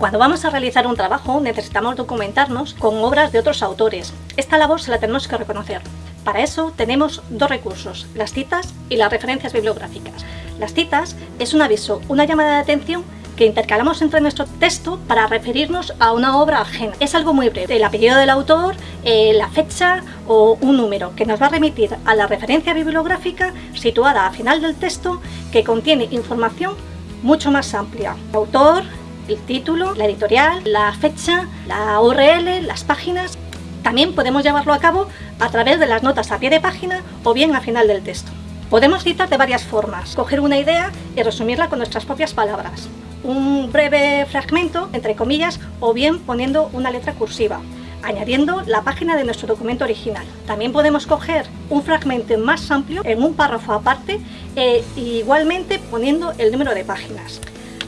Cuando vamos a realizar un trabajo necesitamos documentarnos con obras de otros autores. Esta labor se la tenemos que reconocer. Para eso tenemos dos recursos, las citas y las referencias bibliográficas. Las citas es un aviso, una llamada de atención que intercalamos entre nuestro texto para referirnos a una obra ajena. Es algo muy breve, el apellido del autor, eh, la fecha o un número que nos va a remitir a la referencia bibliográfica situada a final del texto que contiene información mucho más amplia. Autor, el título, la editorial, la fecha, la URL, las páginas. También podemos llevarlo a cabo a través de las notas a pie de página o bien a final del texto. Podemos citar de varias formas, coger una idea y resumirla con nuestras propias palabras. Un breve fragmento, entre comillas, o bien poniendo una letra cursiva, añadiendo la página de nuestro documento original. También podemos coger un fragmento más amplio en un párrafo aparte e igualmente poniendo el número de páginas.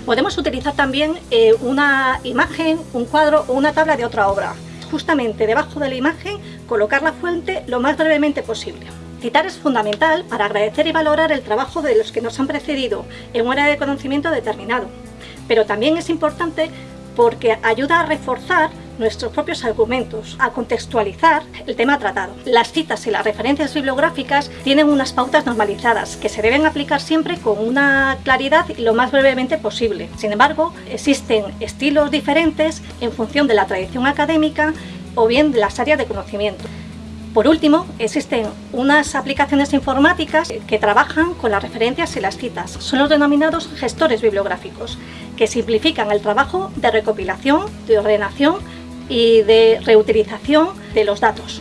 Podemos utilizar también eh, una imagen, un cuadro o una tabla de otra obra. Justamente debajo de la imagen colocar la fuente lo más brevemente posible. Citar es fundamental para agradecer y valorar el trabajo de los que nos han precedido en un área de conocimiento determinado. Pero también es importante porque ayuda a reforzar nuestros propios argumentos, a contextualizar el tema tratado. Las citas y las referencias bibliográficas tienen unas pautas normalizadas que se deben aplicar siempre con una claridad y lo más brevemente posible. Sin embargo, existen estilos diferentes en función de la tradición académica o bien de las áreas de conocimiento. Por último, existen unas aplicaciones informáticas que trabajan con las referencias y las citas. Son los denominados gestores bibliográficos, que simplifican el trabajo de recopilación, de ordenación y de reutilización de los datos.